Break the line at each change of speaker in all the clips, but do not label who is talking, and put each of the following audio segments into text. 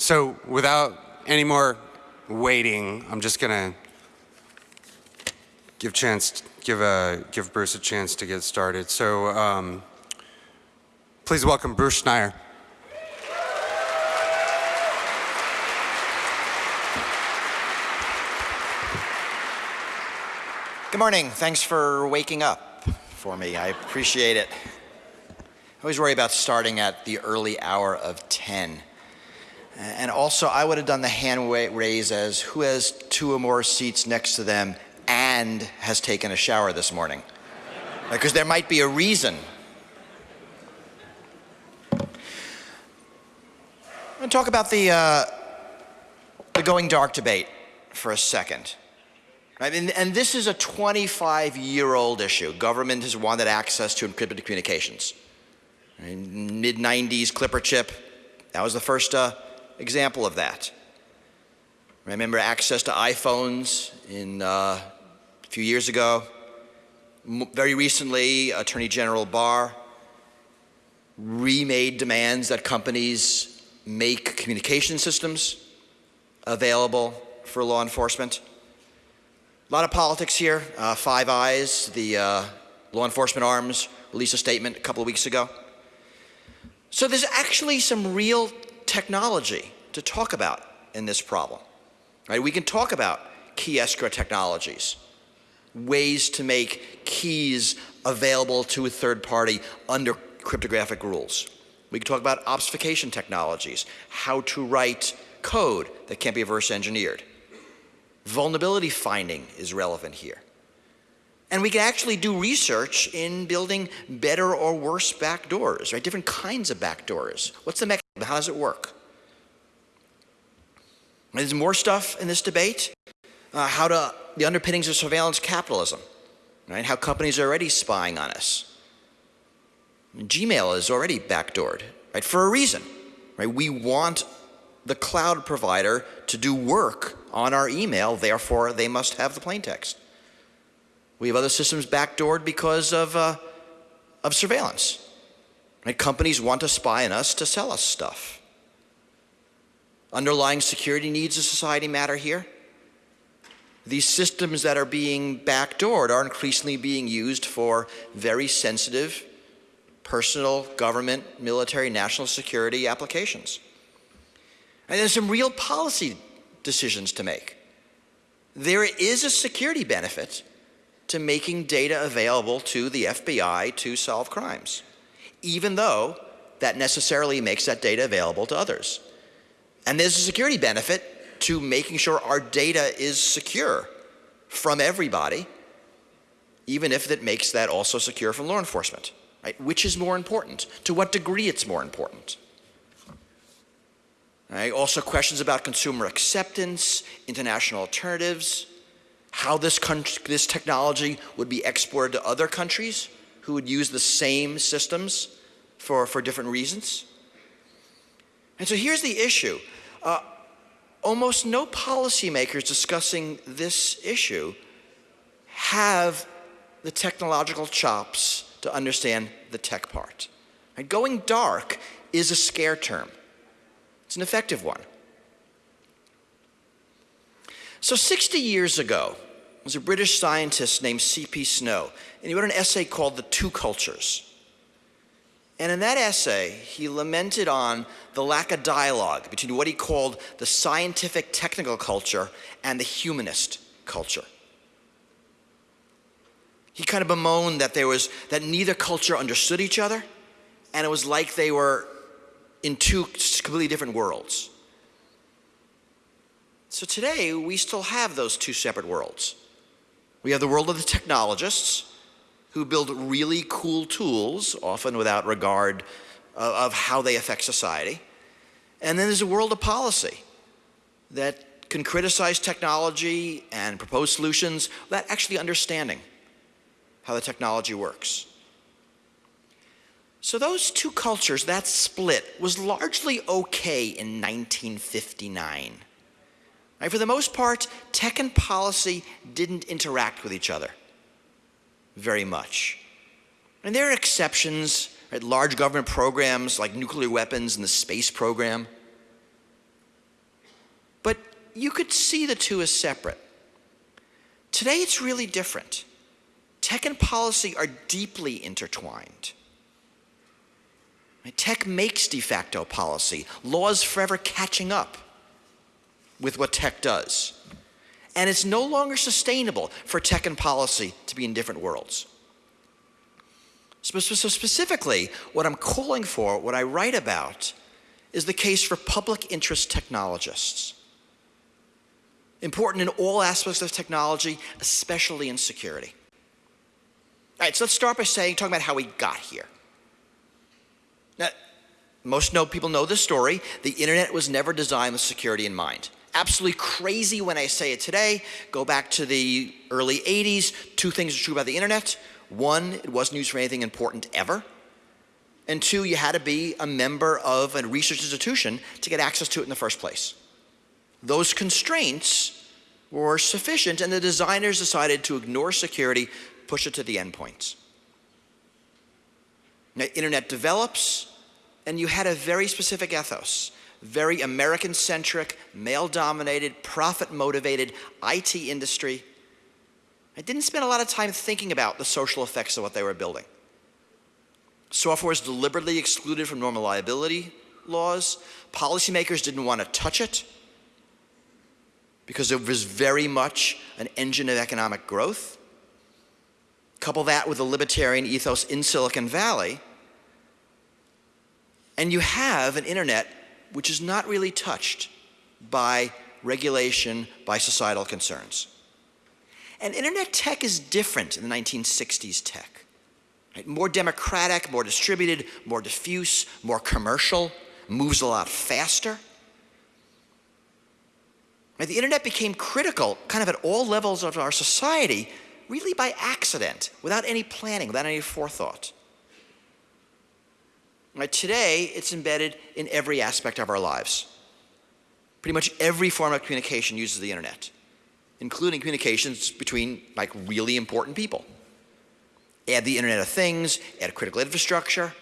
So without any more waiting, I'm just gonna give chance, give a, give Bruce a chance to get started. So um, please welcome Bruce Schneier.
Good morning. Thanks for waking up for me. I appreciate it. I always worry about starting at the early hour of 10. And also, I would have done the hand raise as who has two or more seats next to them and has taken a shower this morning. Because there might be a reason. I'm going to talk about the, uh, the going dark debate for a second. I mean, and this is a 25 year old issue. Government has wanted access to encrypted communications. Mid 90s, Clipper chip, that was the first uh, example of that. Remember access to iPhones in uh, a few years ago. Very recently, Attorney General Barr remade demands that companies make communication systems available for law enforcement. A lot of politics here. Uh, Five Eyes, the uh, law enforcement arms, released a statement a couple of weeks ago. So there's actually some real technology to talk about in this problem. Right? We can talk about key escrow technologies, ways to make keys available to a third party under cryptographic rules. We can talk about obfuscation technologies, how to write code that can't be reverse engineered. Vulnerability finding is relevant here. And we can actually do research in building better or worse backdoors, right? Different kinds of backdoors. What's the mechanism? How does it work? There's more stuff in this debate. Uh, how to, the underpinnings of surveillance capitalism, right? How companies are already spying on us. Gmail is already backdoored, right? For a reason, right? We want the cloud provider to do work on our email, therefore they must have the plain text. We have other systems backdoored because of, uh, of surveillance. Right? Companies want to spy on us to sell us stuff. Underlying security needs of society matter here. These systems that are being backdoored are increasingly being used for very sensitive personal, government, military, national security applications. And there's some real policy decisions to make. There is a security benefit to making data available to the FBI to solve crimes, even though that necessarily makes that data available to others. And there's a security benefit to making sure our data is secure from everybody, even if it makes that also secure from law enforcement. Right? Which is more important? To what degree it's more important? Right? Also questions about consumer acceptance, international alternatives, how this, this technology would be exported to other countries who would use the same systems for, for different reasons. And so here's the issue. Uh, almost no policymakers discussing this issue have the technological chops to understand the tech part. Right? Going dark is a scare term. It's an effective one. So 60 years ago, there was a British scientist named C.P. Snow, and he wrote an essay called The Two Cultures. And in that essay, he lamented on the lack of dialogue between what he called the scientific technical culture and the humanist culture. He kind of bemoaned that there was, that neither culture understood each other, and it was like they were in two completely different worlds. So today, we still have those two separate worlds. We have the world of the technologists who build really cool tools, often without regard uh, of how they affect society. And then there's a world of policy that can criticize technology and propose solutions without actually understanding how the technology works. So those two cultures, that split, was largely okay in 1959. For the most part, tech and policy didn't interact with each other very much. And there are exceptions, right, large government programs like nuclear weapons and the space program. But you could see the two as separate. Today, it's really different. Tech and policy are deeply intertwined. Tech makes de facto policy, laws forever catching up with what tech does. And it's no longer sustainable for tech and policy to be in different worlds. So, specifically, what I'm calling for, what I write about, is the case for public interest technologists. Important in all aspects of technology, especially in security. All right, so let's start by saying, talking about how we got here. Now, most know, people know this story. The internet was never designed with security in mind. Absolutely crazy when I say it today. Go back to the early 80s. Two things are true about the internet. One, it wasn't used for anything important ever. And two, you had to be a member of a research institution to get access to it in the first place. Those constraints were sufficient, and the designers decided to ignore security, push it to the endpoints. Now, internet develops, and you had a very specific ethos, very American-centric, male-dominated, profit-motivated IT industry. I didn't spend a lot of time thinking about the social effects of what they were building. Software was deliberately excluded from normal liability laws. Policymakers didn't want to touch it because it was very much an engine of economic growth. Couple that with the libertarian ethos in Silicon Valley, and you have an internet which is not really touched by regulation, by societal concerns. And internet tech is different in the 1960s tech. Right? More democratic, more distributed, more diffuse, more commercial, moves a lot faster. Right? The internet became critical kind of at all levels of our society really by accident, without any planning, without any forethought. Right? Today, it's embedded in every aspect of our lives. Pretty much every form of communication uses the internet, including communications between like really important people add the Internet of Things, add critical infrastructure,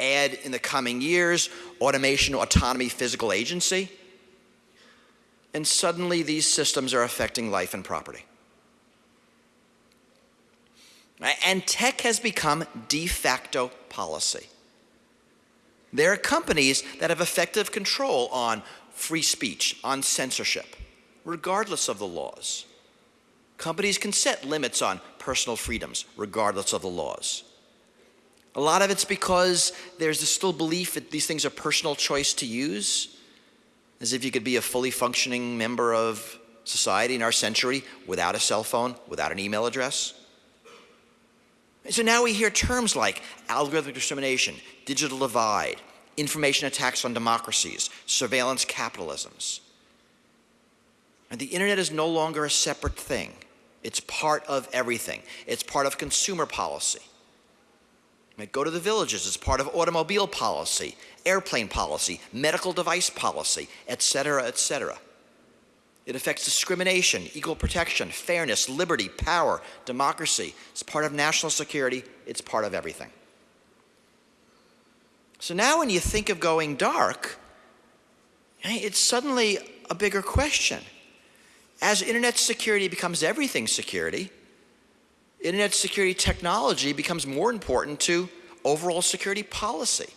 add in the coming years automation, autonomy, physical agency, and suddenly these systems are affecting life and property. And tech has become de facto policy. There are companies that have effective control on free speech, on censorship, regardless of the laws. Companies can set limits on personal freedoms, regardless of the laws. A lot of it's because there's a still belief that these things are personal choice to use, as if you could be a fully functioning member of society in our century without a cell phone, without an email address. And so now we hear terms like algorithmic discrimination, digital divide, information attacks on democracies, surveillance capitalisms. And the internet is no longer a separate thing. It's part of everything. It's part of consumer policy. Go to the villages, it's part of automobile policy, airplane policy, medical device policy, et cetera, et cetera. It affects discrimination, equal protection, fairness, liberty, power, democracy. It's part of national security. It's part of everything. So now when you think of going dark, it's suddenly a bigger question as internet security becomes everything security, internet security technology becomes more important to overall security policy.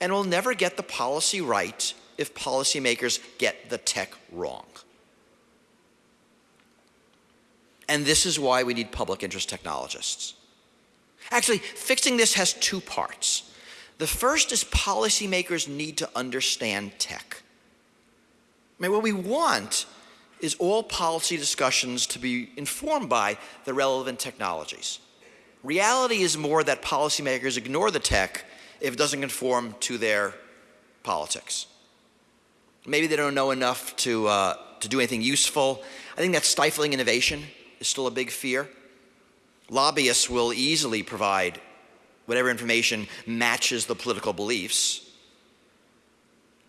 And we'll never get the policy right if policymakers get the tech wrong. And this is why we need public interest technologists. Actually, fixing this has two parts. The first is policymakers need to understand tech. I mean, what we want is all policy discussions to be informed by the relevant technologies. Reality is more that policymakers ignore the tech if it doesn't conform to their politics. Maybe they don't know enough to, uh, to do anything useful. I think that stifling innovation is still a big fear. Lobbyists will easily provide whatever information matches the political beliefs.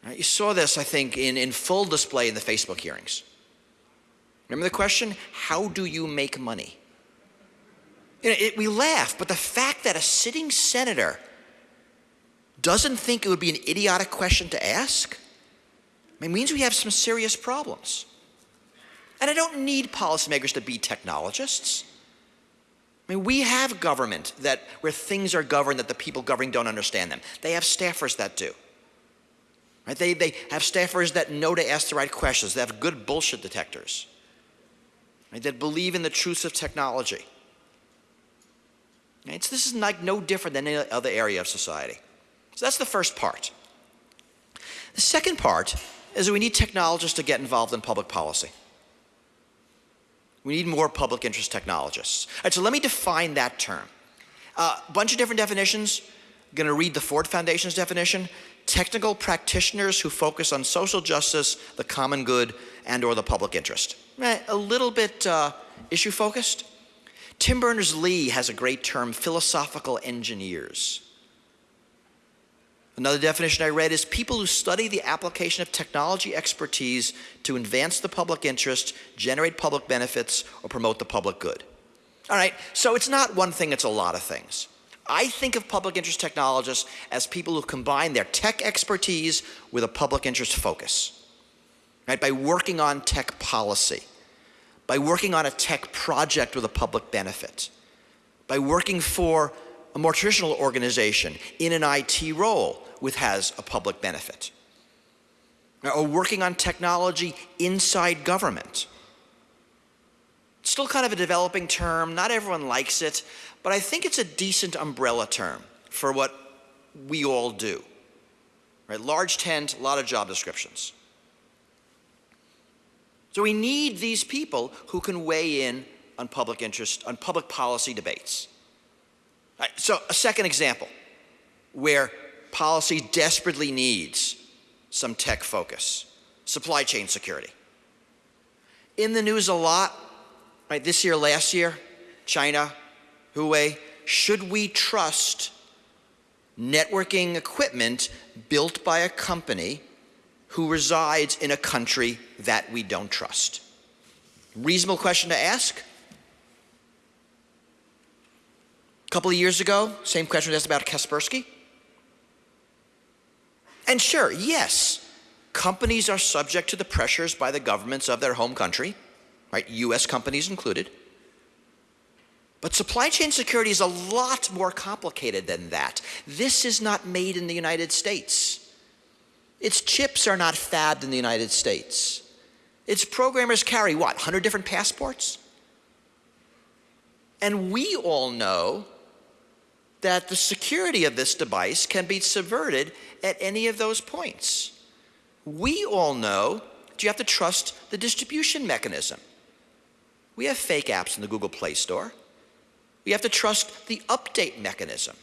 Right? You saw this, I think, in, in full display in the Facebook hearings. Remember the question? How do you make money? You know, it, we laugh, but the fact that a sitting senator doesn't think it would be an idiotic question to ask, it means we have some serious problems. And I don't need policymakers to be technologists. I mean, we have government that where things are governed that the people governing don't understand them. They have staffers that do. Right? They, they have staffers that know to ask the right questions. They have good bullshit detectors. Right? That believe in the truths of technology. Right? So this is like no different than any other area of society. So that's the first part. The second part is that we need technologists to get involved in public policy. We need more public interest technologists. All right, so let me define that term. A uh, bunch of different definitions. I'm going to read the Ford Foundation's definition. Technical practitioners who focus on social justice, the common good, and or the public interest. Right, a little bit uh, issue focused. Tim Berners-Lee has a great term, philosophical engineers. Another definition I read is people who study the application of technology expertise to advance the public interest, generate public benefits, or promote the public good. All right, so it's not one thing, it's a lot of things. I think of public interest technologists as people who combine their tech expertise with a public interest focus. Right, by working on tech policy, by working on a tech project with a public benefit, by working for a more traditional organization in an IT role with has a public benefit. Or working on technology inside government. It's still kind of a developing term. Not everyone likes it, but I think it's a decent umbrella term for what we all do. Right? Large tent, a lot of job descriptions. So we need these people who can weigh in on public interest, on public policy debates. Right, so a second example where policy desperately needs some tech focus. Supply chain security. In the news a lot, right, this year, last year, China, Huawei, should we trust networking equipment built by a company who resides in a country that we don't trust? Reasonable question to ask. A couple of years ago, same question was asked about Kaspersky. And sure, yes, companies are subject to the pressures by the governments of their home country, right? US companies included. But supply chain security is a lot more complicated than that. This is not made in the United States. Its chips are not fabbed in the United States. Its programmers carry what, 100 different passports? And we all know that the security of this device can be subverted at any of those points. We all know that you have to trust the distribution mechanism. We have fake apps in the Google Play Store. We have to trust the update mechanism.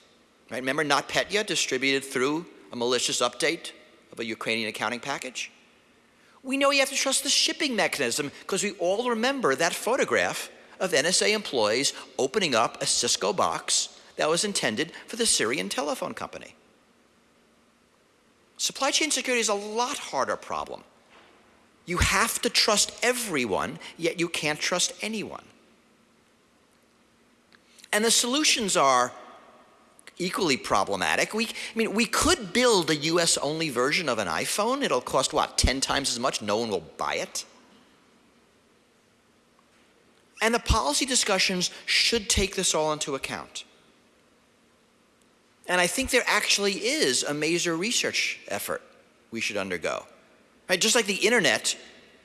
Right? Remember NotPetya distributed through a malicious update of a Ukrainian accounting package? We know you have to trust the shipping mechanism because we all remember that photograph of NSA employees opening up a Cisco box that was intended for the Syrian telephone company. Supply chain security is a lot harder problem. You have to trust everyone, yet you can't trust anyone. And the solutions are equally problematic. We, I mean, we could build a US only version of an iPhone. It'll cost what, 10 times as much? No one will buy it. And the policy discussions should take this all into account. And I think there actually is a major research effort we should undergo. Right? Just like the internet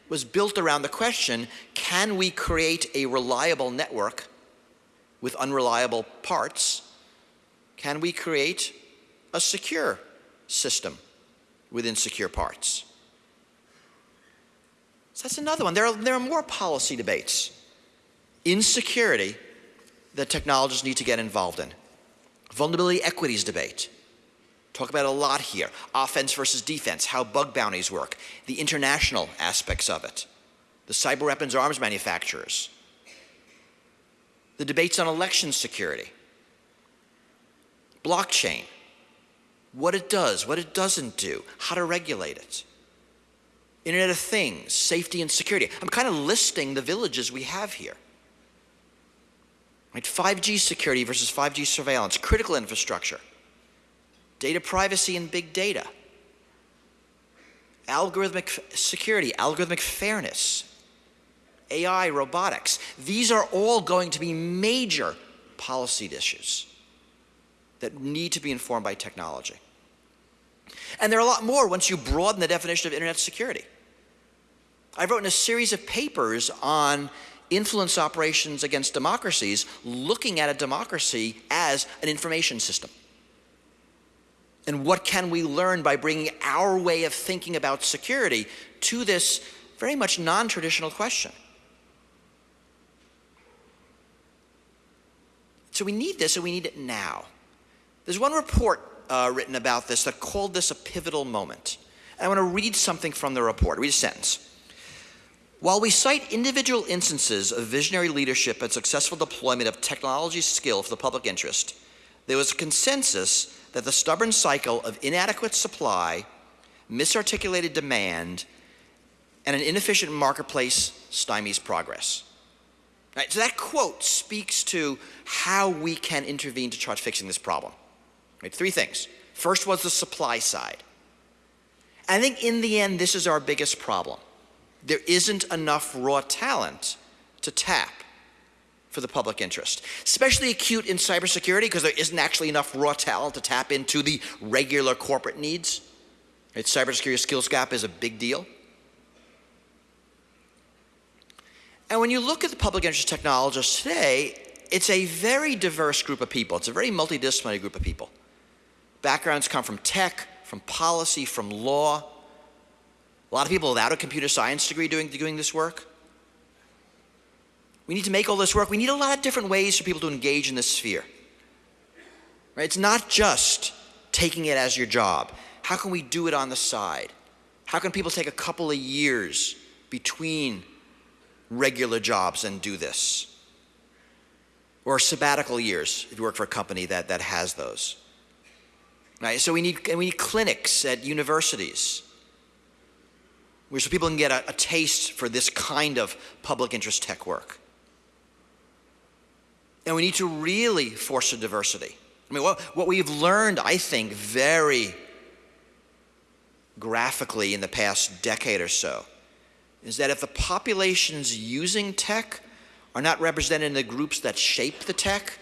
was built around the question, can we create a reliable network with unreliable parts? Can we create a secure system with insecure parts? So that's another one. There are, there are more policy debates in security that technologists need to get involved in. Vulnerability equities debate. Talk about a lot here. Offense versus defense, how bug bounties work, the international aspects of it, the cyber weapons arms manufacturers, the debates on election security, blockchain, what it does, what it doesn't do, how to regulate it. Internet of Things, safety and security. I'm kind of listing the villages we have here. Right? 5G security versus 5G surveillance, critical infrastructure, data privacy and big data. algorithmic security, algorithmic fairness, AI, robotics. These are all going to be major policy issues that need to be informed by technology. And there are a lot more once you broaden the definition of internet security. I've written a series of papers on influence operations against democracies, looking at a democracy as an information system. And what can we learn by bringing our way of thinking about security to this very much non traditional question? So we need this and we need it now. There's one report uh, written about this that called this a pivotal moment. I want to read something from the report, read a sentence. While we cite individual instances of visionary leadership and successful deployment of technology skill for the public interest, there was a consensus that the stubborn cycle of inadequate supply, misarticulated demand, and an inefficient marketplace stymies progress. Right, so that quote speaks to how we can intervene to start fixing this problem. Right, three things. First was the supply side. I think in the end, this is our biggest problem. There isn't enough raw talent to tap for the public interest. Especially acute in cybersecurity because there isn't actually enough raw talent to tap into the regular corporate needs. Right, cybersecurity skills gap is a big deal. And when you look at the public interest technologists today, it's a very diverse group of people. It's a very multidisciplinary group of people. Backgrounds come from tech, from policy, from law. A lot of people without a computer science degree doing, doing this work. We need to make all this work. We need a lot of different ways for people to engage in this sphere. Right? It's not just taking it as your job. How can we do it on the side? How can people take a couple of years between regular jobs and do this? Or sabbatical years if you work for a company that, that has those. Right? So we need, we need clinics at universities where so people can get a, a taste for this kind of public interest tech work. And we need to really foster diversity. I mean, what, what we've learned, I think, very graphically in the past decade or so is that if the populations using tech are not represented in the groups that shape the tech,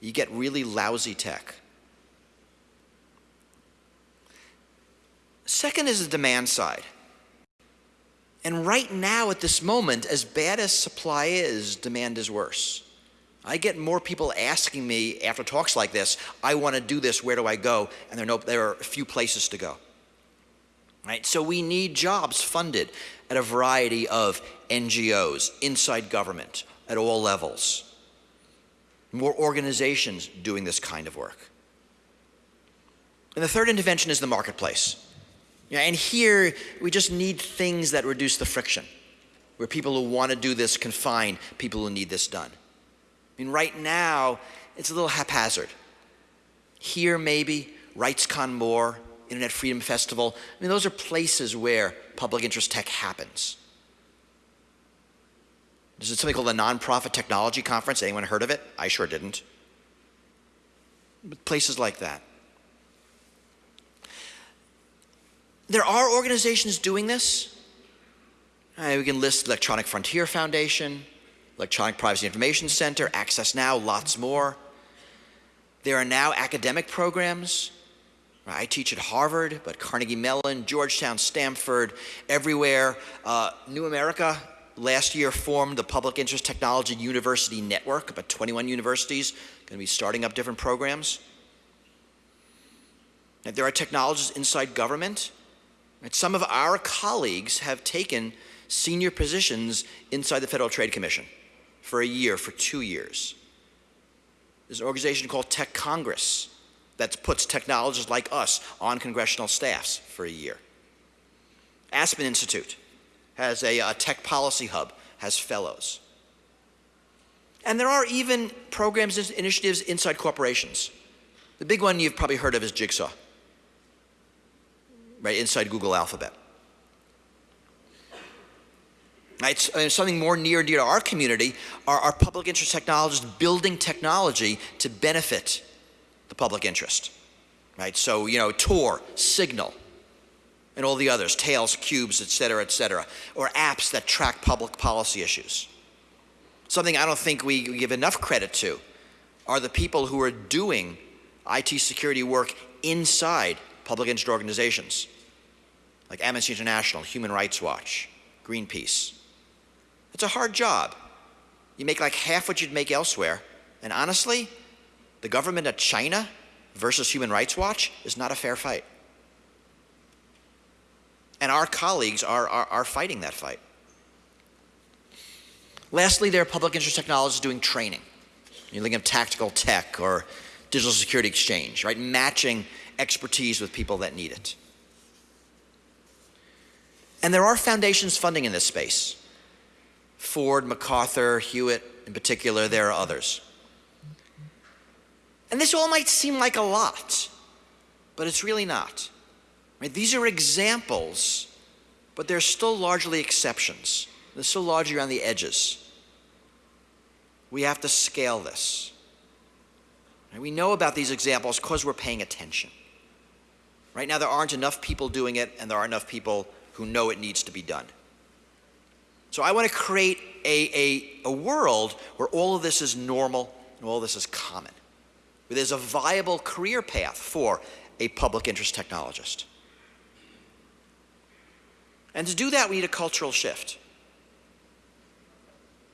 you get really lousy tech. Second is the demand side. And right now, at this moment, as bad as supply is, demand is worse. I get more people asking me after talks like this, I want to do this, where do I go? And there are, no, there are a few places to go. Right? So we need jobs funded at a variety of NGOs, inside government, at all levels. More organizations doing this kind of work. And the third intervention is the marketplace. Yeah, and here we just need things that reduce the friction, where people who want to do this can find people who need this done. I mean, right now, it's a little haphazard. Here, maybe, RightsCon more, Internet Freedom Festival. I mean, those are places where public interest tech happens. There's something called the Nonprofit Technology Conference. Anyone heard of it? I sure didn't. But places like that. There are organizations doing this. Uh, we can list Electronic Frontier Foundation, Electronic Privacy Information Center, Access Now, lots more. There are now academic programs. I teach at Harvard, but Carnegie Mellon, Georgetown, Stanford, everywhere. Uh, New America last year formed the Public Interest Technology University Network, about 21 universities, going to be starting up different programs. And there are technologists inside government. Some of our colleagues have taken senior positions inside the Federal Trade Commission for a year, for two years. There's an organization called Tech Congress that puts technologists like us on congressional staffs for a year. Aspen Institute has a, a tech policy hub, has fellows. And there are even programs and initiatives inside corporations. The big one you've probably heard of is Jigsaw, right, inside Google Alphabet. Right, uh, something more near and dear to our community are our public interest technologists building technology to benefit the public interest. Right, so, you know, Tor, Signal, and all the others, Tails, Qubes, et cetera, et cetera, or apps that track public policy issues. Something I don't think we give enough credit to are the people who are doing IT security work inside public interest organizations like Amnesty International, Human Rights Watch, Greenpeace. It's a hard job. You make like half what you'd make elsewhere, and honestly, the government of China versus Human Rights Watch is not a fair fight. And our colleagues are, are, are fighting that fight. Lastly, there are public interest technologies doing training. You're thinking of tactical tech or digital security exchange, right? Matching expertise with people that need it. And there are foundations funding in this space. Ford, MacArthur, Hewlett in particular, there are others. And this all might seem like a lot, but it's really not. Right? These are examples, but they're still largely exceptions. They're still largely around the edges. We have to scale this. Right? We know about these examples because we're paying attention. Right now, there aren't enough people doing it, and there are enough people who know it needs to be done. So I want to create a, a, a world where all of this is normal and all this is common, where there's a viable career path for a public interest technologist. And to do that, we need a cultural shift.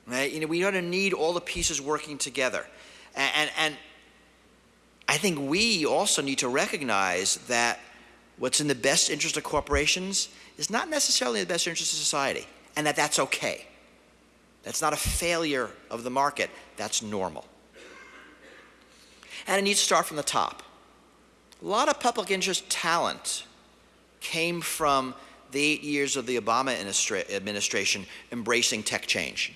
Right? You know, we to need all the pieces working together. And, and, and I think we also need to recognize that what's in the best interest of corporations is not necessarily in the best interest of society, and that that's okay. That's not a failure of the market, that's normal. And it needs to start from the top. A lot of public interest talent came from the eight years of the Obama administration embracing tech change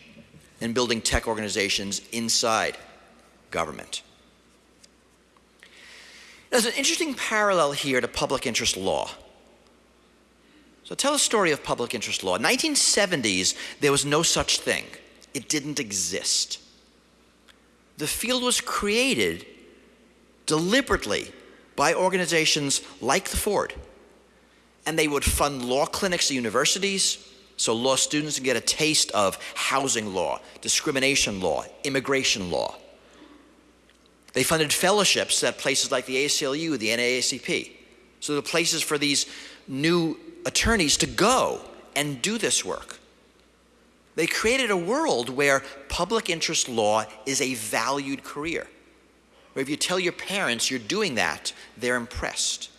and building tech organizations inside government. There's an interesting parallel here to public interest law. So tell a story of public interest law. In 1970s, there was no such thing. It didn't exist. The field was created deliberately by organizations like the Ford. And they would fund law clinics at universities so law students can get a taste of housing law, discrimination law, immigration law. They funded fellowships at places like the ACLU, the NAACP. So the places for these new attorneys to go and do this work. They created a world where public interest law is a valued career. Where if you tell your parents you're doing that, they're impressed.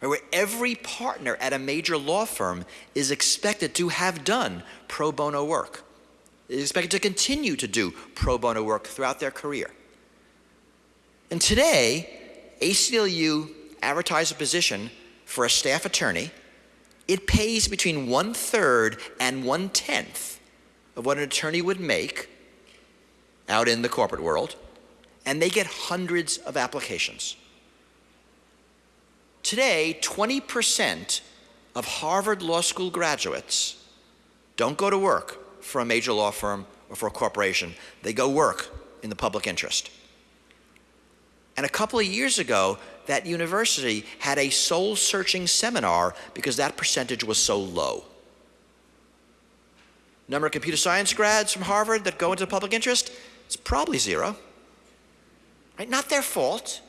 Where every partner at a major law firm is expected to have done pro bono work, is expected to continue to do pro bono work throughout their career. And today, ACLU advertised a position for a staff attorney it pays between one third and one tenth of what an attorney would make out in the corporate world, and they get hundreds of applications. Today, 20% of Harvard Law School graduates don't go to work for a major law firm or for a corporation. They go work in the public interest. And a couple of years ago, that university had a soul searching seminar because that percentage was so low. Number of computer science grads from Harvard that go into public interest? It's probably zero. Right? Not their fault,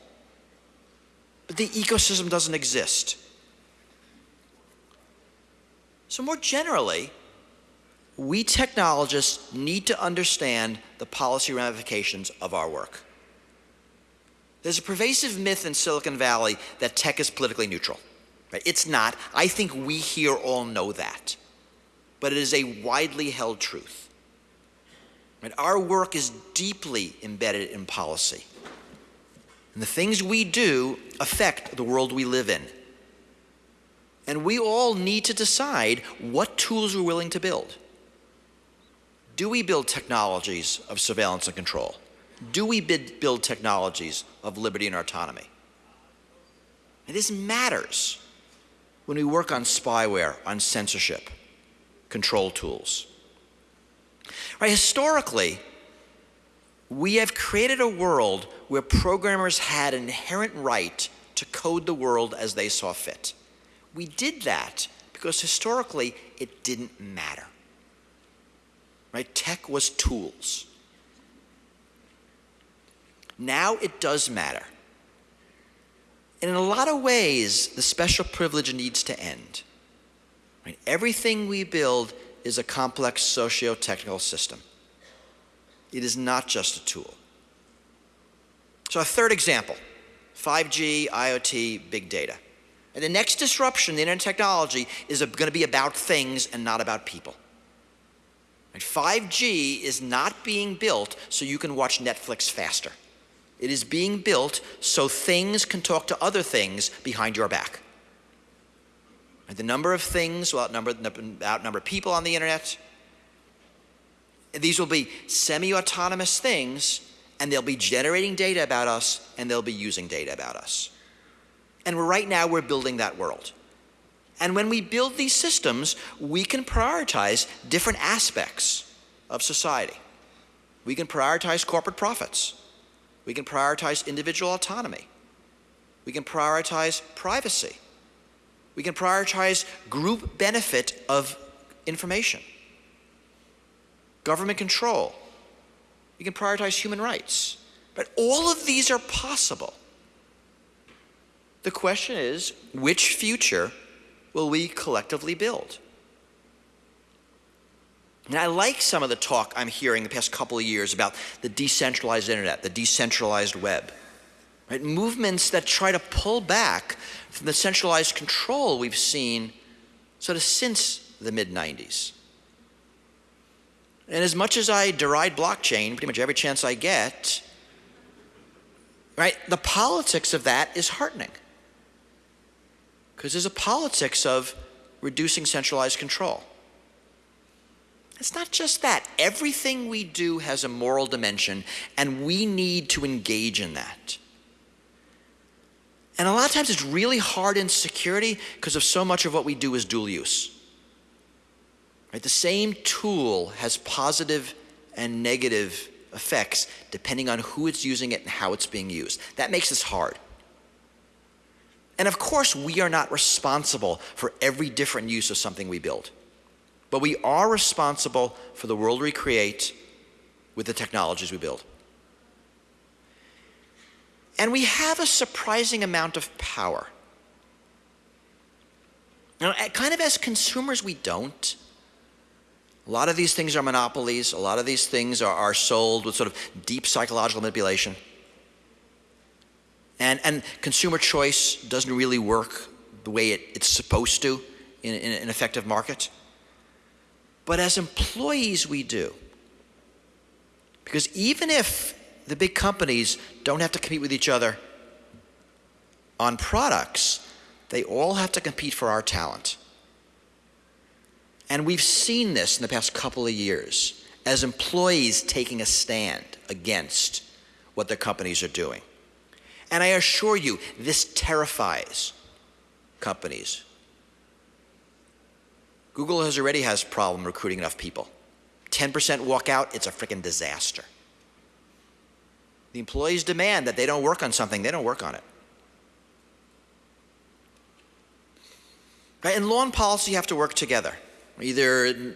but the ecosystem doesn't exist. So, more generally, we technologists need to understand the policy ramifications of our work. There's a pervasive myth in Silicon Valley that tech is politically neutral. It's not. I think we here all know that. But it is a widely held truth. Right? Our work is deeply embedded in policy. And the things we do affect the world we live in. And we all need to decide what tools we're willing to build. Do we build technologies of surveillance and control? Do we build technologies of liberty and autonomy? And this matters when we work on spyware, on censorship, control tools. Right, historically, we have created a world where programmers had an inherent right to code the world as they saw fit. We did that because historically it didn't matter. Right? Tech was tools. Now it does matter. And in a lot of ways, the special privilege needs to end. Right? Everything we build is a complex socio-technical system. It is not just a tool. So a third example, 5G, IoT, big data. And the next disruption in internet technology is going to be about things and not about people. And 5G is not being built so you can watch Netflix faster. It is being built so things can talk to other things behind your back. And the number of things will outnumber, outnumber people on the internet. These will be semi-autonomous things, and they'll be generating data about us, and they'll be using data about us. And right now, we're building that world. And when we build these systems, we can prioritize different aspects of society. We can prioritize corporate profits. We can prioritize individual autonomy. We can prioritize privacy. We can prioritize group benefit of information. Government control. We can prioritize human rights. But all of these are possible. The question is, which future will we collectively build? And I like some of the talk I'm hearing the past couple of years about the decentralized internet, the decentralized web. Right? Movements that try to pull back from the centralized control we've seen sort of since the mid 90s. And as much as I deride blockchain pretty much every chance I get, right, the politics of that is heartening. Because there's a politics of reducing centralized control. It's not just that. Everything we do has a moral dimension, and we need to engage in that. And a lot of times it's really hard in security because of so much of what we do is dual use. Right? The same tool has positive and negative effects depending on who it's using it and how it's being used. That makes this hard. And of course, we are not responsible for every different use of something we build. But we are responsible for the world we create with the technologies we build. And we have a surprising amount of power. Now, kind of as consumers, we don't. A lot of these things are monopolies. A lot of these things are, are sold with sort of deep psychological manipulation. And, and consumer choice doesn't really work the way it, it's supposed to in, in an effective market. But as employees, we do. Because even if the big companies don't have to compete with each other on products, they all have to compete for our talent. And we've seen this in the past couple of years as employees taking a stand against what their companies are doing. And I assure you, this terrifies companies. Google has already has problem recruiting enough people. 10% walk out, it's a freaking disaster. The employees demand that they don't work on something, they don't work on it. Right? And law and policy have to work together. Either,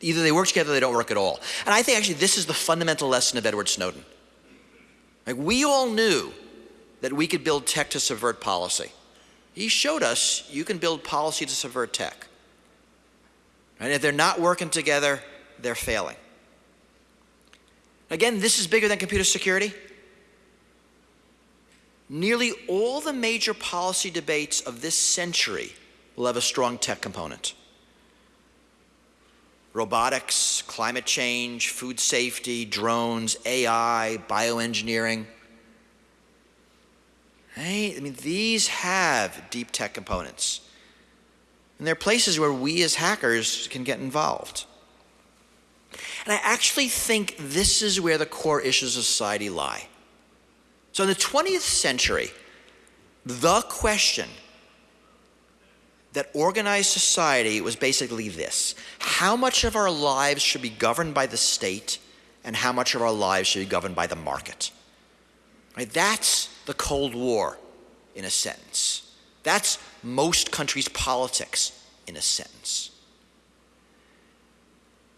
either they work together or they don't work at all. And I think actually this is the fundamental lesson of Edward Snowden. Like we all knew that we could build tech to subvert policy. He showed us you can build policy to subvert tech. And if they're not working together, they're failing. Again, this is bigger than computer security. Nearly all the major policy debates of this century will have a strong tech component. Robotics, climate change, food safety, drones, AI, bioengineering. I mean, these have deep tech components. And there are places where we as hackers can get involved. And I actually think this is where the core issues of society lie. So in the 20th century, the question that organized society was basically this. How much of our lives should be governed by the state and how much of our lives should be governed by the market? Right? That's the Cold War in a sentence. That's most countries' politics in a sentence.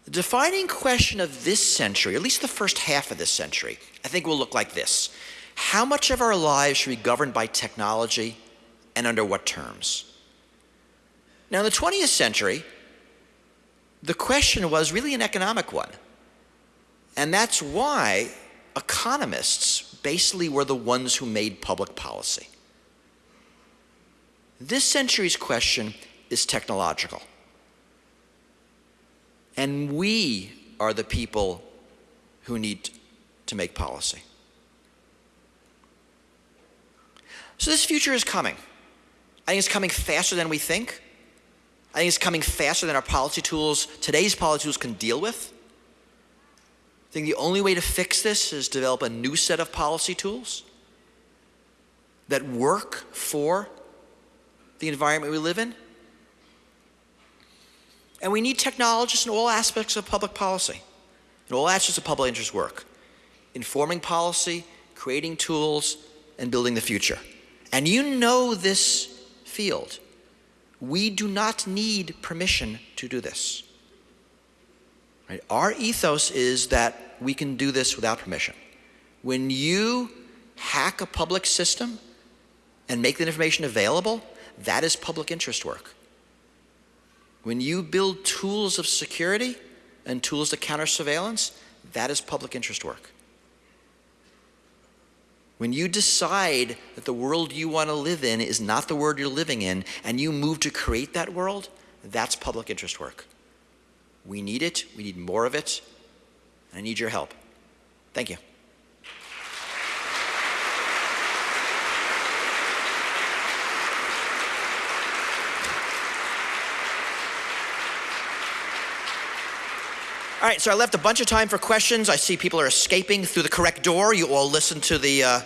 The defining question of this century, at least the first half of this century, I think will look like this How much of our lives should be governed by technology and under what terms? Now, in the 20th century, the question was really an economic one. And that's why economists basically were the ones who made public policy. This century's question is technological. And we are the people who need to make policy. So this future is coming. I think it's coming faster than we think. I think it's coming faster than our policy tools, today's policy tools can deal with. I think the only way to fix this is develop a new set of policy tools that work for the environment we live in. And we need technologists in all aspects of public policy, in all aspects of public interest work, informing policy, creating tools, and building the future. And you know this field. We do not need permission to do this. Right? Our ethos is that we can do this without permission. When you hack a public system and make the information available, that is public interest work. When you build tools of security and tools to counter surveillance, that is public interest work. When you decide that the world you want to live in is not the world you're living in, and you move to create that world, that's public interest work. We need it, we need more of it, and I need your help. Thank you. All right, so I left a bunch of time for questions. I see people are escaping through the correct door. You all listen to the. Uh,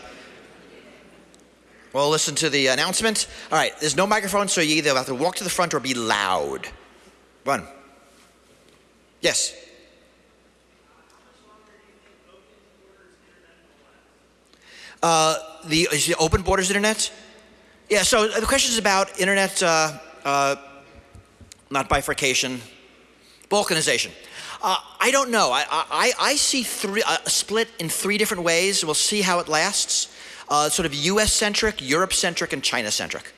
well, listen to the announcement. All right, there's no microphone, so you either have to walk to the front or be loud. Run. Yes. Uh, the, is the open borders internet? Yeah, so the question is about internet, uh, uh, not bifurcation, balkanization. Uh, I don't know. I, I, I see three, uh, split in three different ways. We'll see how it lasts. Uh, sort of US centric, Europe centric, and China centric.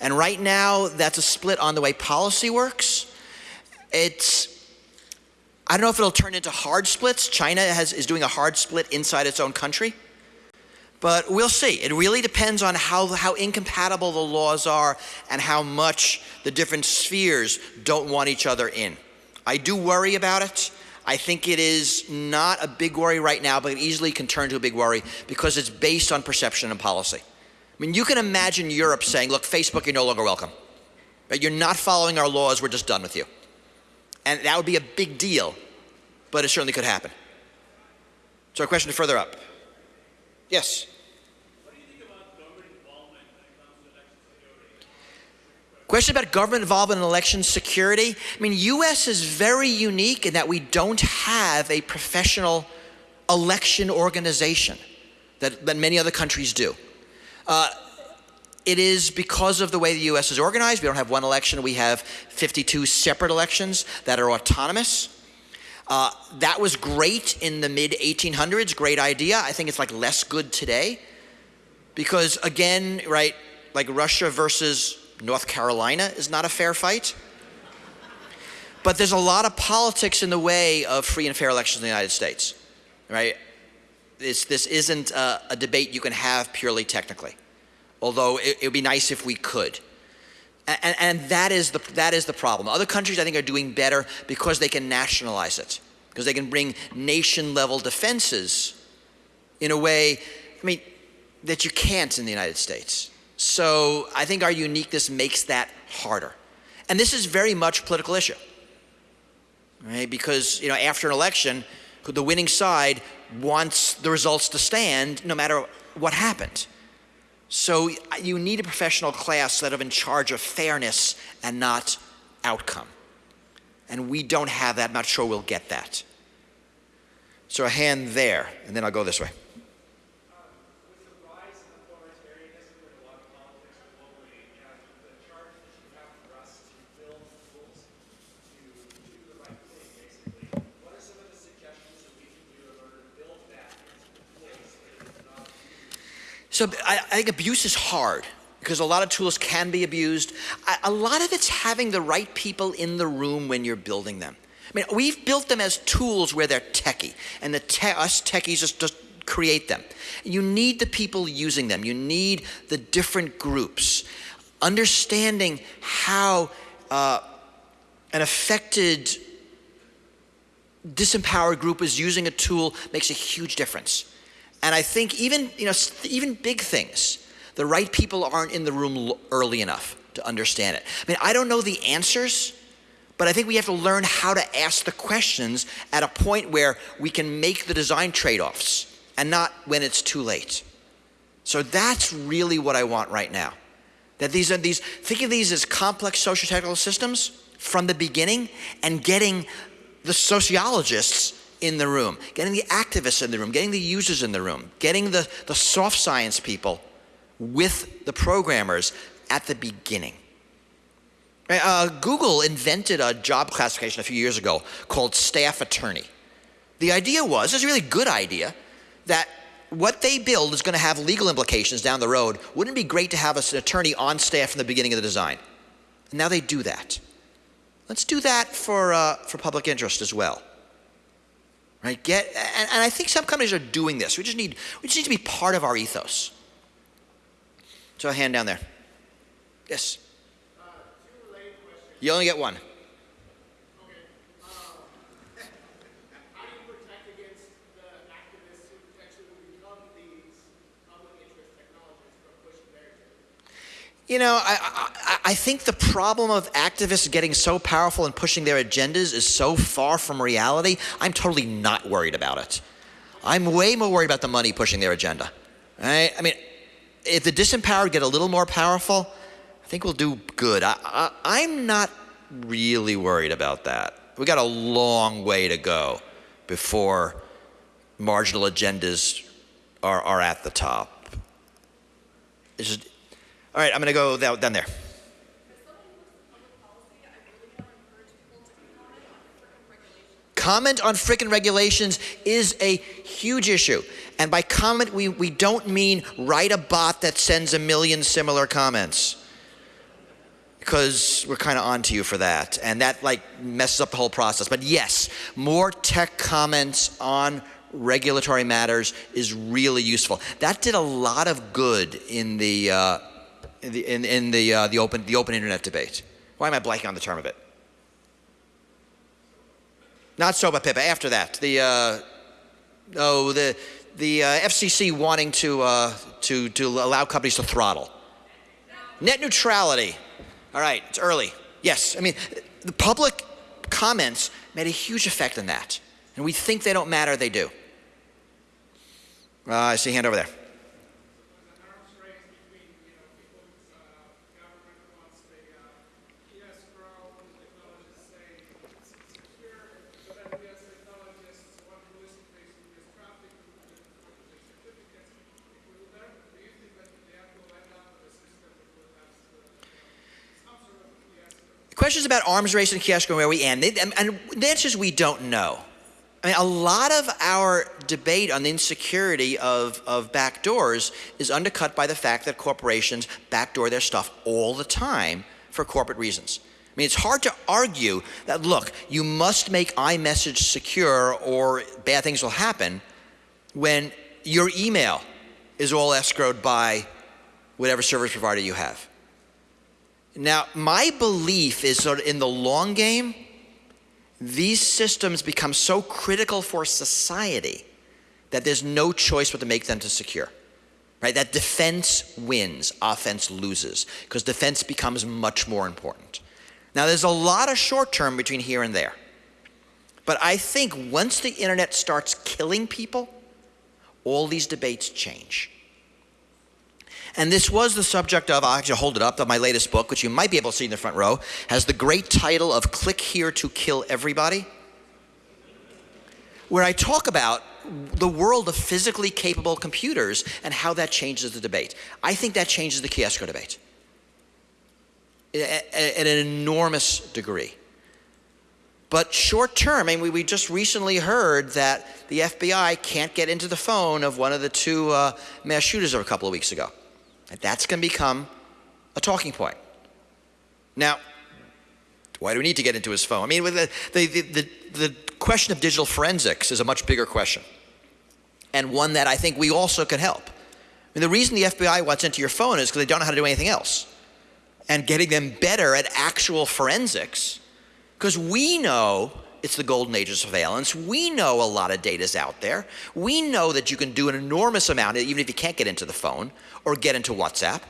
And right now, that's a split on the way policy works. It's, I don't know if it'll turn into hard splits. China has, is doing a hard split inside its own country. But we'll see. It really depends on how, how incompatible the laws are and how much the different spheres don't want each other in. I do worry about it. I think it is not a big worry right now, but it easily can turn to a big worry because it's based on perception and policy. I mean, you can imagine Europe saying, look, Facebook, you're no longer welcome. You're not following our laws, we're just done with you. And that would be a big deal, but it certainly could happen. So, a question further up. Yes? Question about government involvement in election security. I mean, U.S. is very unique in that we don't have a professional election organization that, that many other countries do. Uh, it is because of the way the U.S. is organized. We don't have one election. We have 52 separate elections that are autonomous. Uh, that was great in the mid 1800s. Great idea. I think it's like less good today because again, right, like Russia versus North Carolina is not a fair fight. But there's a lot of politics in the way of free and fair elections in the United States, right? This, this isn't a, a debate you can have purely technically, although it, it would be nice if we could. And, and, that, is the, that is the problem. Other countries, I think, are doing better because they can nationalize it, because they can bring nation level defenses in a way, I mean, that you can't in the United States. So I think our uniqueness makes that harder. And this is very much a political issue. Right? Because, you know, after an election, the winning side wants the results to stand no matter what happened. So you need a professional class that are in charge of fairness and not outcome. And we don't have that. I'm not sure we'll get that. So a hand there, and then I'll go this way. So I, I think abuse is hard because a lot of tools can be abused. I, a lot of it's having the right people in the room when you're building them. I mean, we've built them as tools where they're techie, and the te- us techies just, just create them. You need the people using them. You need the different groups. Understanding how uh, an affected, disempowered group is using a tool makes a huge difference. And I think even you know even big things, the right people aren't in the room early enough to understand it. I mean, I don't know the answers, but I think we have to learn how to ask the questions at a point where we can make the design trade-offs and not when it's too late. So that's really what I want right now. That these are these think of these as complex social technical systems from the beginning and getting the sociologists in the room, getting the activists in the room, getting the users in the room, getting the, the soft science people with the programmers at the beginning. Uh, Google invented a job classification a few years ago called staff attorney. The idea was, it's a really good idea, that what they build is going to have legal implications down the road. Wouldn't it be great to have an attorney on staff from the beginning of the design? And now they do that. Let's do that for, uh, for public interest as well. Right? Get, and, and I think some companies are doing this. We just, need, we just need to be part of our ethos. So a hand down there. Yes.
Uh,
you only get one. You know, I, I, I, think the problem of activists getting so powerful and pushing their agendas is so far from reality, I'm totally not worried about it. I'm way more worried about the money pushing their agenda. Right? I mean, if the disempowered get a little more powerful, I think we'll do good. I, I, am not really worried about that. We got a long way to go before marginal agendas are, are at the top. It's just, all right, I'm going to go down there. Comment on frickin' regulations is a huge issue. And by comment, we, we don't mean write a bot that sends a million similar comments. Because we're kind of onto you for that. And that like messes up the whole process. But yes, more tech comments on regulatory matters is really useful. That did a lot of good in the uh, in the, in, in the, uh, the, open, the open internet debate. Why am I blanking on the term of it? Not SOPA PIPA, after that. The, uh, oh, the, the uh, FCC wanting to, uh, to, to allow companies to throttle. Net neutrality. All right, it's early. Yes, I mean, the public comments made a huge effect on that. And we think they don't matter, they do. Uh, I see a hand over there. Questions about arms race and key escrow and where we end, and the answer is we don't know. I mean, a lot of our debate on the insecurity of, of backdoors is undercut by the fact that corporations backdoor their stuff all the time for corporate reasons. I mean, it's hard to argue that, look, you must make iMessage secure or bad things will happen when your email is all escrowed by whatever service provider you have. Now, my belief is that in the long game, these systems become so critical for society that there's no choice but to make them to secure. Right? That defense wins, offense loses, because defense becomes much more important. Now, there's a lot of short term between here and there. But I think once the internet starts killing people, all these debates change. And this was the subject of, I'll actually hold it up, of my latest book, which you might be able to see in the front row, has the great title of Click Here to Kill Everybody, where I talk about the world of physically capable computers and how that changes the debate. I think that changes the key escrow debate at an enormous degree. But short term, I mean, we, we just recently heard that the FBI can't get into the phone of one of the two uh, mass shooters of a couple of weeks ago. And that's going to become a talking point. Now, why do we need to get into his phone? I mean, the, the, the, the, question of digital forensics is a much bigger question, and one that I think we also can help. I mean, the reason the FBI wants into your phone is because they don't know how to do anything else. And getting them better at actual forensics, because we know it's the golden age of surveillance. We know a lot of data's out there. We know that you can do an enormous amount, even if you can't get into the phone or get into WhatsApp.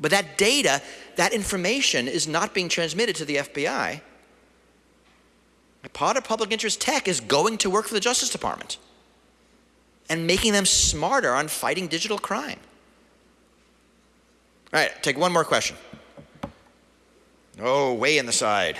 But that data, that information is not being transmitted to the FBI. A Part of public interest tech is going to work for the Justice Department and making them smarter on fighting digital crime. All right, take one more question. Oh, way in the side.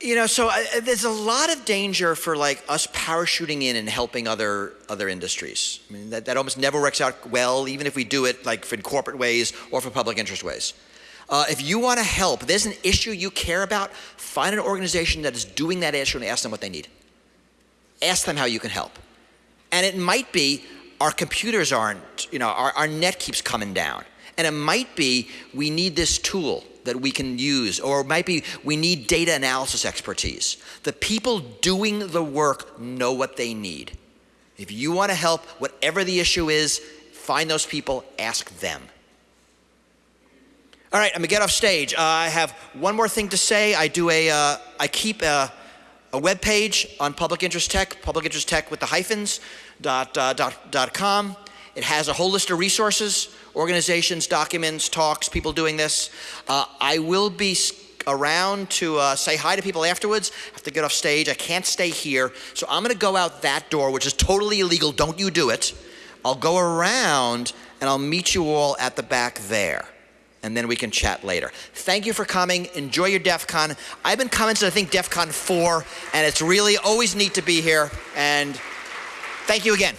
You know, so uh, there's a lot of danger for like us parachuting in and helping other other industries. I mean, that, that almost never works out well, even if we do it like in corporate ways or for public interest ways. Uh, if you want to help, there's an issue you care about, find an organization that is doing that issue and ask them what they need. Ask them how you can help. And it might be our computers aren't, you know, our, our net keeps coming down. And it might be we need this tool that we can use, or it might be we need data analysis expertise. The people doing the work know what they need. If you want to help, whatever the issue is, find those people, ask them. All right, I'm gonna get off stage. Uh, I have one more thing to say. I do a, uh, I keep a, a web page on Public Interest Tech, Public Interest Tech with the hyphens dot, uh, dot, dot com. It has a whole list of resources, organizations, documents, talks, people doing this. Uh, I will be around to uh, say hi to people afterwards. I have to get off stage. I can't stay here. So I'm going to go out that door, which is totally illegal. Don't you do it. I'll go around and I'll meet you all at the back there. And then we can chat later. Thank you for coming. Enjoy your DEF CON. I've been coming since I think DEF CON 4, and it's really always neat to be here. And thank you again.